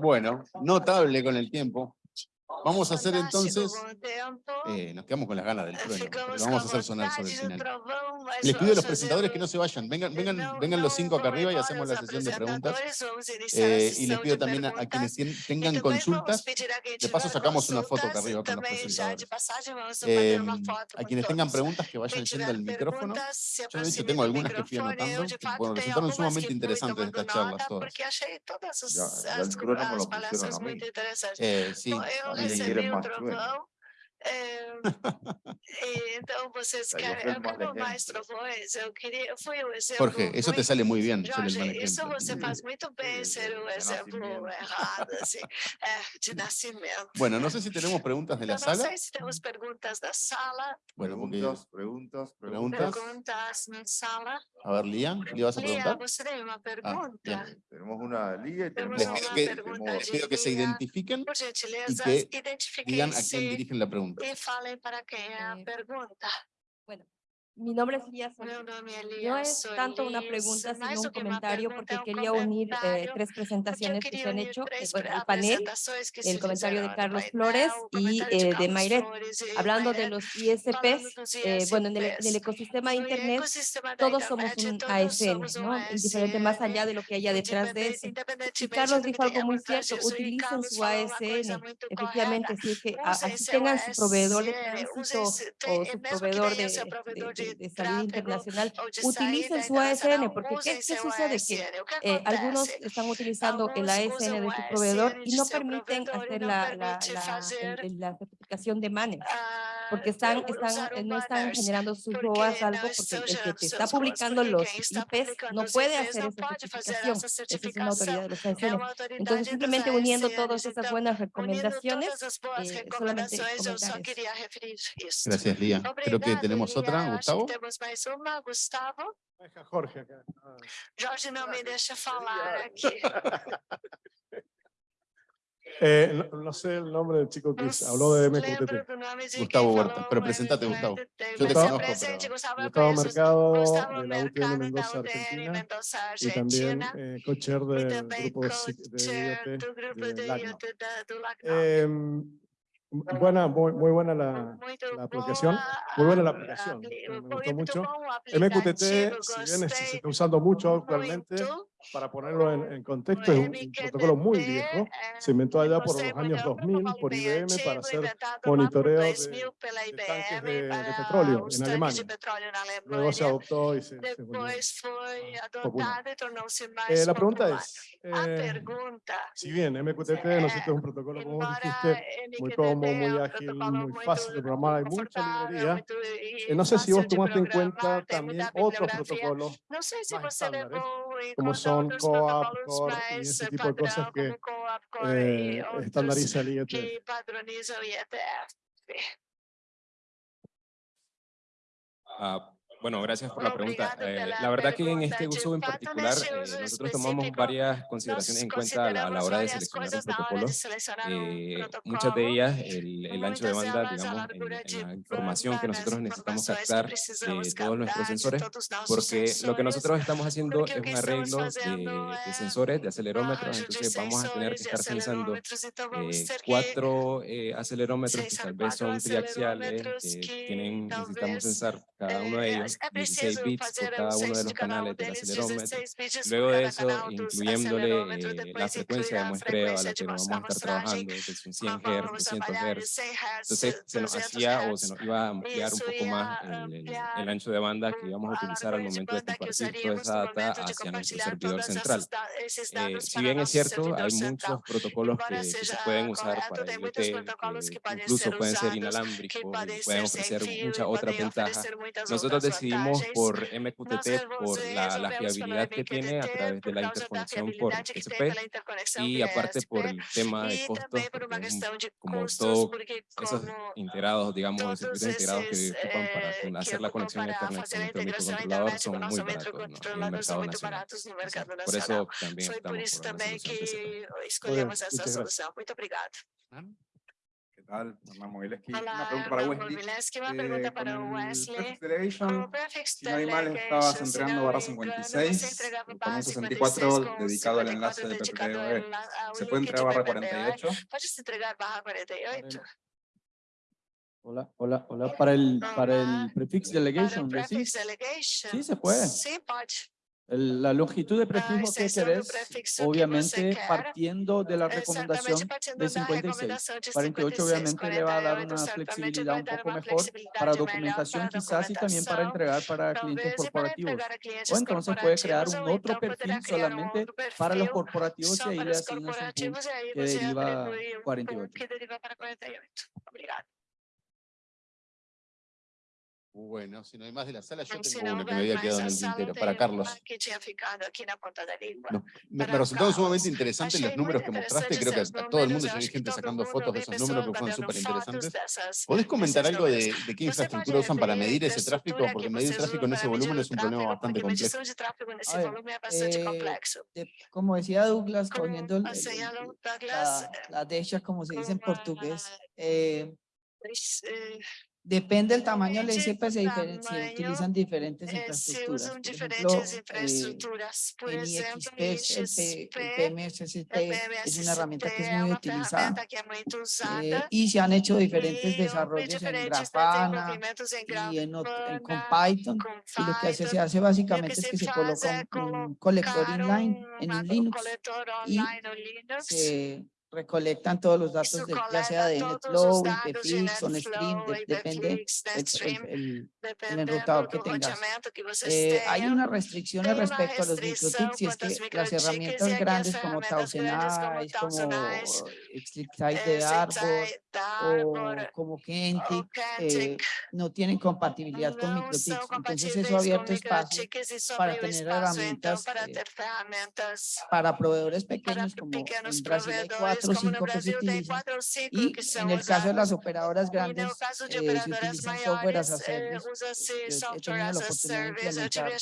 Bueno, notable con el tiempo. Vamos a hacer entonces, eh, nos quedamos con las ganas del trueno, vamos a hacer sonar sobre el final. Les pido a los presentadores que no se vayan, vengan, vengan, vengan los cinco acá arriba y hacemos la sesión de preguntas. Eh, y les pido también a, quienes tengan consultas, de paso sacamos una foto acá arriba con los presentadores. A em, quienes tengan preguntas que vayan yendo al micrófono. Yo de hecho tengo algunas que fui anotando, bueno, resultaron sumamente interesantes estas charlas todas. Ya, el trueno me lo pusieron a mí. Eh, sí, engenheira matura. trovão É, então, vocês querem, como maestro Boes, eu queria. Jorge, muito, te sale muito bem. Jorge, isso você faz muito bem ser um exemplo errado, assim, é, de nascimento. Bueno, não sei se temos perguntas da sala. Sala. Bueno, perguntas, perguntas, perguntas. Perguntas sala. A ver, Lia, ¿le vas a preguntar? Lia, você tem uma. Les pido que se identifiquen por gentileza, y que digan a quién dirigen la pregunta. E fale para quem é a é. pergunta. Mi nombre es Lía No es tanto una pregunta, sino un comentario, porque quería unir eh, tres presentaciones que se han hecho, eh, el panel, el comentario de Carlos Flores y eh, de Mayret. Hablando de los ISPs, eh, bueno, en el, en el, ecosistema de Internet, todos somos un ASN, ¿no? Indiferente más allá de lo que haya detrás de eso. Y Carlos dijo algo muy cierto, utilicen su ASN. Efectivamente, sí que así tengan su proveedor de tránsito o su proveedor de, de de salud internacional utilicen su ASN, porque ¿qué, qué sucede? Que eh, algunos están utilizando el ASN de su proveedor y no permiten hacer la, la, la, la certificación de MANES porque están, están, no están generando sus ROAS algo porque el que te está publicando los IPs no puede hacer esa certificación. Esa es una autoridad de los canciones. Entonces, simplemente uniendo todas estas buenas recomendaciones, eh, solamente. Gracias, Lía. Creo que tenemos otra, Gustavo. Jorge. Jorge no me deja falar aqui. Eh, no, sé el nombre del chico que habló de MQTT. Gustavo Huerta, pero presentate, Gustavo. Yo te conozco, Gustavo Mercado, de la UTN de Mendoza, Argentina, y también eh, cocher del grupo de, de IoT em, buena, muy, muy, buena la, la aplicación, muy buena la aplicación, me gustó mucho. MQTT, si bien se está usando mucho actualmente, para ponerlo en, en, contexto, es un protocolo muy viejo, se inventó allá por los años 2000 por IBM para hacer monitoreo de, de tanques de, de, petróleo en Alemania. Luego se adoptó y se, se volvió. Ah, eh, la pregunta es, eh, si bien MQTT nosotros es un protocolo, como dijiste, muy cómodo, muy ágil, muy fácil de programar, hay mucha librería, eh, no sé si vos tomaste en cuenta también otros protocolos. Más estándares, como son COAP, CORE y ese tipo de cosas que eh, estandariza el IETF. Uh, ah, bueno, gracias por la pregunta. Eh, la verdad que en este uso en particular, eh, nosotros tomamos varias consideraciones en cuenta a la, a la hora de seleccionar un protocolo. Eh, muchas de ellas, el, el, ancho de banda, digamos, en, en la información que nosotros necesitamos captar de eh, todos nuestros sensores, porque lo que nosotros estamos haciendo es un arreglo de, de sensores, de acelerómetros, entonces vamos a tener que estar realizando eh, cuatro eh, acelerómetros que tal vez son triaxiales, que tienen, necesitamos sensar cada uno de ellos, 16 bits por cada uno de los canales del acelerómetro. Luego de eso, incluyéndole eh, la frecuencia de muestreo a la que vamos a estar trabajando, desde 100 Hz, 200 Hz. Entonces, se nos hacía o se nos iba a ampliar un poco más el, el, el ancho de banda que íbamos a utilizar al momento de compartir toda esa data hacia nuestro servidor central. Eh, si bien es cierto, hay muchos protocolos que, que se pueden usar para IoT, que incluso pueden ser inalámbricos, pueden ofrecer muchas otras ventajas nosotros decidimos por MQTT por la, la fiabilidad que tiene a través de la interconexión por TCP y aparte por el tema de costos, como todos esos integrados, digamos, los circuitos integrados que ocupan para hacer la conexión a internet con nuestro microcontrolador son muy baratos ¿no? en el mercado nacional. Por eso también estamos por una solución TCP. escolhemos essa solução. Muito un barra 64 56 com dedicado al 54 enlace de dedicado PPPoE. ao enla- ao ¿Se link puede de entregar barra PPPoE. 48? Pode se entregar barra 48? Hola, hola, hola. Para el, para prefix Para delegation. Sí, se puede. Sim, pode. La longitud de A prefijo que querés, obviamente partiendo de la recomendación de da 56. recomendação de 48 obviamente le va a dar 48, una flexibilidad un poco mejor para documentación quizás y también para entregar para clientes corporativos. O entonces puede crear un otro perfil solamente para los corporativos só y ahí le asignas un pool que deriva atribui um 48. pool que deriva para 48. Obrigado. Bueno, si no hay más de la sala, yo tengo una que me había quedado en el tintero, para Carlos. No, Me, me resultaron sumamente interesantes los números que mostraste, creo que a todo el mundo ya vi gente sacando fotos de esos números que fueron súper interesantes. ¿Podés comentar algo de, de qué infraestructura usan para medir a esse tráfico? Porque que medir vocês tráfico en ese volumen es un problema bastante complejo. A ver, eh, como decía Douglas, Como cogiendo el- el- el- la, la deixa, como se dice en portugués, eh, eh, depende del tamaño, le Depende siempre se, utilizan diferentes eh, se infraestructuras. Por diferentes ejemplo, eh, infraestruturas. Por en exemplo, IXP, el, PMSST es una herramienta que es muy utilizada. eh, y se han hecho diferentes desarrollos en diferentes Grafana y, en con Python. Y lo que se hace básicamente es que se coloca un, colector inline en Linux y se recolectan todos los datos, de, ya sea de NetFlow, de IPFix o Nstream, NetFlow, de- depende el, Netstream, el- el- dependendo enrutado que tengas. Eh, hay unas restricciones respecto a los restrição microtics y es que las herramientas grandes como grandes como eh, de Arbor Zigzag, o como Kentic, eh, no tienen compatibilidad con são Entonces eso ha abierto espacio para tener herramientas, para eh, proveedores pequeños como en Brasil hay cuatro como Brasil utilizan. cinco Y que en el caso de las operadoras grandes, caso de eh, se software as a eh, service. he tenido la oportunidad de implementar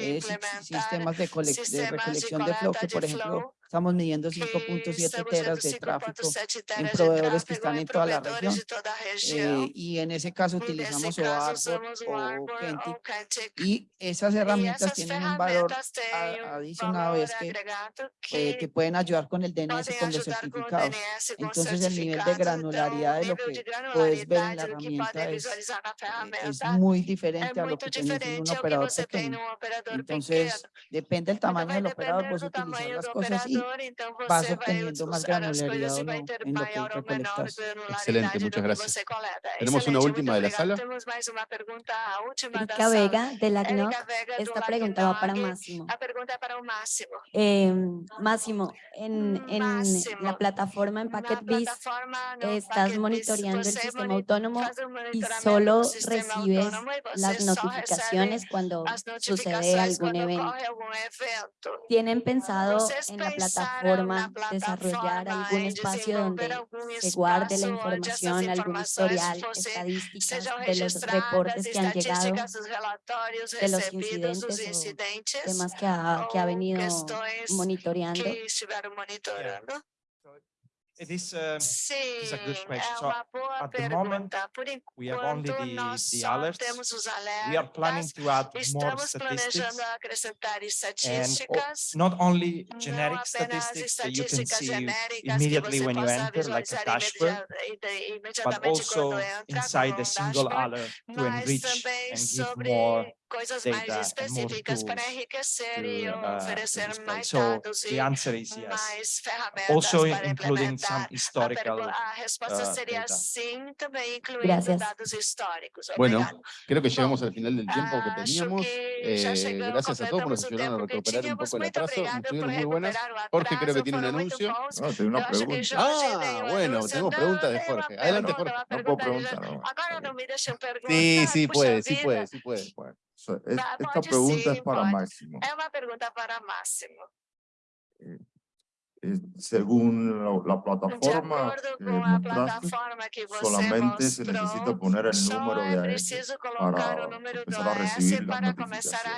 eh, implementar sistemas de, de recolección de flow, que por ejemplo, estamos midiendo que 5.7 estamos teras de tráfico 5.7 teras de proveedores que están en toda la región. eh, y en ese caso utilizamos o Arbor o Kentic y esas herramientas tienen un valor valor es que eh, que pueden ayudar con el DNS con los certificados. Entonces el nivel de granularidad de lo que de puedes ver en la herramienta es, eh, es muy diferente a lo que tienes en un operador pequeño. Entonces, depende del tamaño del operador, do utilizar las cosas y então vas você vai obteniendo más granularidad o no en lo que recolectas. do muchas gracias. Tenemos una Excelente, última de la sala. Erika. Vega, de la CNOC. Esta pregunta va para. Máximo. O Máximo. Eh, Máximo, en, en la plataforma en PacketBiz plataforma, estás monitoreando el sistema autónomo y solo recibes las notificaciones cuando sucede algún evento. ¿Tienen pensado en la na plataforma desarrollar algún espacio donde se guarde la información, algún historial, estadísticas de los reportes que han llegado, de los incidentes o incidentes, temas que ha, que ha ou venido monitoreando? Que estiveram monitorando? It is, um, Sim, is a good é question. So, uma boa at the moment, pergunta. Por we have only enquanto, the- nós the só alerts. temos os we are planning alertas. to add more Estamos statistics planejando acrescentar and o- estatísticas, not only não generic apenas statistics that you can estatísticas see genéricas que immediately você when you possa enter, like a visualizar dashboard, imediata- ide- but imediatamente also quando entra inside como the um single dashboard, alert to mas enrich também and give sobre more coisas mais específicas para enriquecer e uh, to oferecer mais So dados the e answer is yes. mais ferramentas Also para including some implementar. A, historical pergu- a resposta seria data. sim, também incluindo dados históricos. Bueno, creo que llegamos al final del tiempo que Acho teníamos. Eh, chegamos, gracias a todos por nos ayudaron a tempo recuperar un poco el atraso. Estuvieron muy buenas. Jorge creo que tiene un anuncio. No, tengo una Eu acho que pregunta. Ah, um bueno, anúncio. tenemos preguntas de Jorge. Adelante, Jorge. No puedo preguntar. no. Sí, sí puede, sí puede, sí puede. Bueno, so- es- Va, esta pregunta es para pode. Máximo. É uma pergunta para Máximo. eh, según la, la plataforma acordo que com a mostraste, plataforma que solamente se mostrou, necesita poner el número de colocar para número empezar a AS recibir las para começar a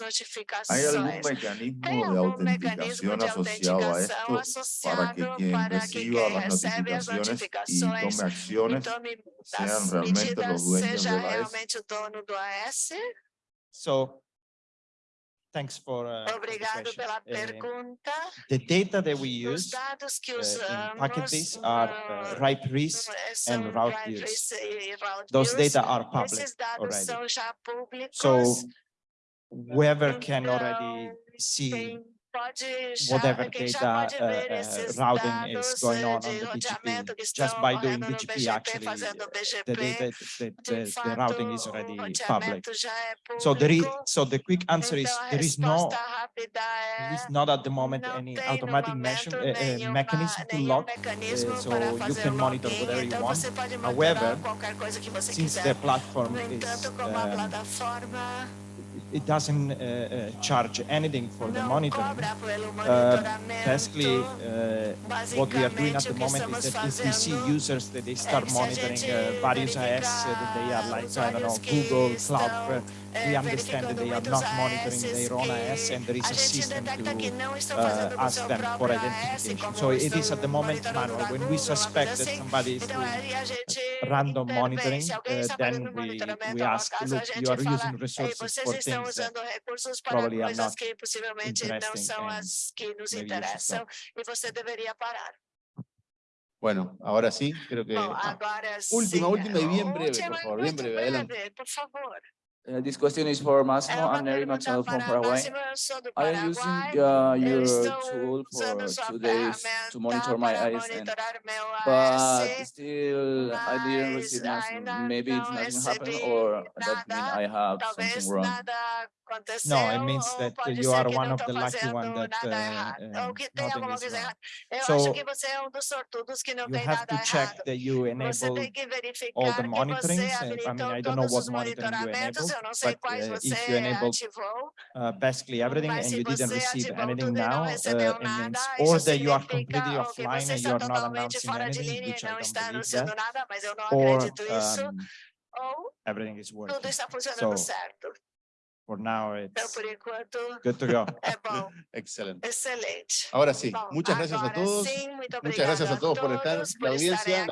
notificaciones. as ¿Hay algún mecanismo de autenticación asociado a esto para que quien para que reciba quem las as notificaciones y tome acciones tome sean as realmente los dueños seja de la AES? realmente o dono do AS? So thanks for uh, for the Obrigado question. pela Um, pergunta. The data that we Os use dados que uh, in usamos packages are uh, no- ripe risk são and route right views. risk e route Those views. data are public Esses dados already. são já públicos. So whoever can already então, see quem pode já, whatever quem já data pode ver uh, uh, esses routing is dados going eh, on on de the BGP, roteamento que just estão by doing ocorrendo no BGP BGP, actually, fazendo uh, BGP, the data, the, de the, the fato, routing is o already public. roteamento já é So there is, público. so the quick answer is, Então, a there is no, resposta rápida there é is not at the moment não any tem no automatic momento measure, uh, uh, nenhuma- mechanism to nenhum log. mecanismo uh, so para you fazer can monitor login, whatever you então want. você pode However, monitorar qualquer coisa que você Since quiser. the platform No is, it doesn't uh, uh, charge anything for the não monitoring. cobra pelo Uh, monitoramento, basically, uh, what we are doing at the basicamente o que moment is estamos that if we see fazendo users that they é start que se a monitoring gente uh, various AS, uh, that they are like, I don't know, usuários que Google, estão, Cloudflare, eh, we understand that they are verificando not muitos monitoring AS their own que AS and there is a a gente system detecta que to não estão uh, fazendo com ask seu them for próprio AS, identification. como So it is estão at the moment monitorando manual. da When we Google, uma suspect coisa that assim. somebody is Então doing aí a gente random intervém. monitoring, Se alguém uh, está then fazendo we, monitoramento, we ao ask, acaso, a look, you gente are fala, using Ei, resources vocês for estão things that usando recursos para coisas que possivelmente não são and as que nos interessam e você deveria parar. Bueno, ahora sí, creo que. Bom, ah, agora última, sim, última y bien breve, última por e favor, bien muito breve, adelante. breve, por favor. Uh, this question is for É Massimo. uma I'm Neri pergunta Maxwell from para Paraguay. Máximo, eu sou do I am using Paraguai. uh, Eu your estou tool usando for sua two days ferramenta to monitor my para ISN, monitorar meu but AS, still I didn't mas receive nothing. ainda Maybe it's não nothing happened, recebi or that mean nada. I have talvez something wrong. nada aconteceu, No, it means ou that pode you ser are que one não of the estou lucky fazendo one that nada uh, errado, ou que tem nothing alguma is coisa wrong. errada. Eu So, acho que você é um dos sortudos que não You tem have nada to errado. check that you Você enable tem que all the verificar que monitorings. você uh, I mean, habilitou I don't know todos what os monitoring you monitoramentos, enabled, eu não sei but uh, if you enabled uh, basically everything mas and you didn't receive anything now, uh, it means nada, or that you are completely você offline and está you are not announcing anything, which I don't está believe that, não or um, everything is working. tudo está funcionando So for now, it's por enquanto, good to go. Excelente. excelente. Ahora sí, Bom, muchas gracias a todos. Muchas gracias a todos por estar, la por audiencia.